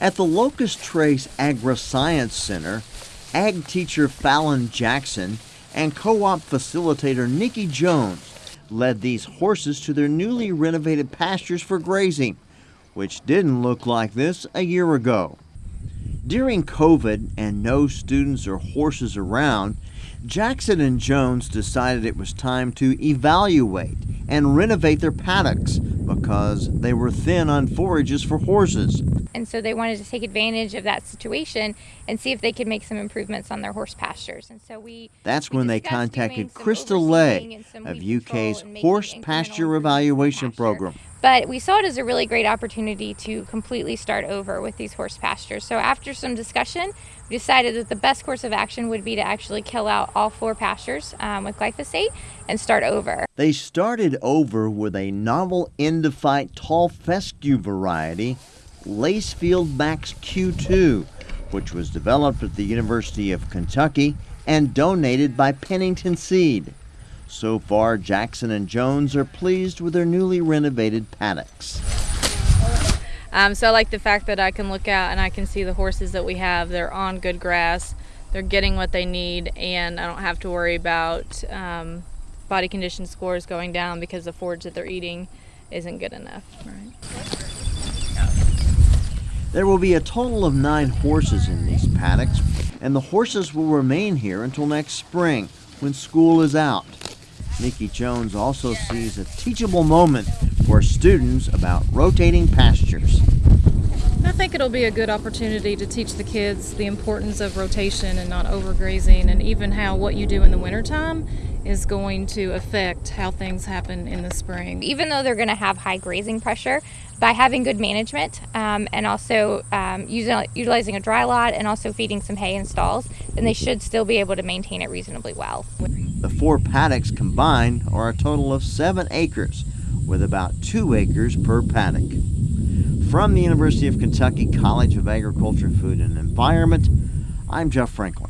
At the Locust Trace Agri-Science Center, ag teacher Fallon Jackson and co-op facilitator Nikki Jones led these horses to their newly renovated pastures for grazing, which didn't look like this a year ago. During COVID and no students or horses around, Jackson and Jones decided it was time to evaluate and renovate their paddocks because they were thin on forages for horses. And so they wanted to take advantage of that situation and see if they could make some improvements on their horse pastures. And so we That's we when they contacted Krista Lea of UK's Horse Pasture improvements to the Evaluation. Program. But we saw it as a really great opportunity to completely start over with these horse pastures. So after some discussion, we decided that the best course of action would be to actually kill out all four pastures um, with glyphosate and start over. They started over with a novel endophyte tall fescue variety, Lacefield Max Q2, which was developed at the University of Kentucky and donated by Pennington Seed. So far, Jackson and Jones are pleased with their newly renovated paddocks. Um, so I like the fact that I can look out and I can see the horses that we have. They're on good grass. They're getting what they need, and I don't have to worry about um, body condition scores going down because the forage that they're eating isn't good enough. Right. There will be a total of nine horses in these paddocks, and the horses will remain here until next spring when school is out. Nikki Jones also sees a teachable moment for students about rotating pastures. I think it'll be a good opportunity to teach the kids the importance of rotation and not overgrazing, and even how what you do in the wintertime is going to affect how things happen in the spring. Even though they're going to have high grazing pressure, by having good management um, and also um, using, utilizing a dry lot and also feeding some hay in stalls, then they should still be able to maintain it reasonably well. The four paddocks combined are a total of seven acres, with about two acres per paddock. From the University of Kentucky College of Agriculture, Food and Environment, I'm Jeff Franklin.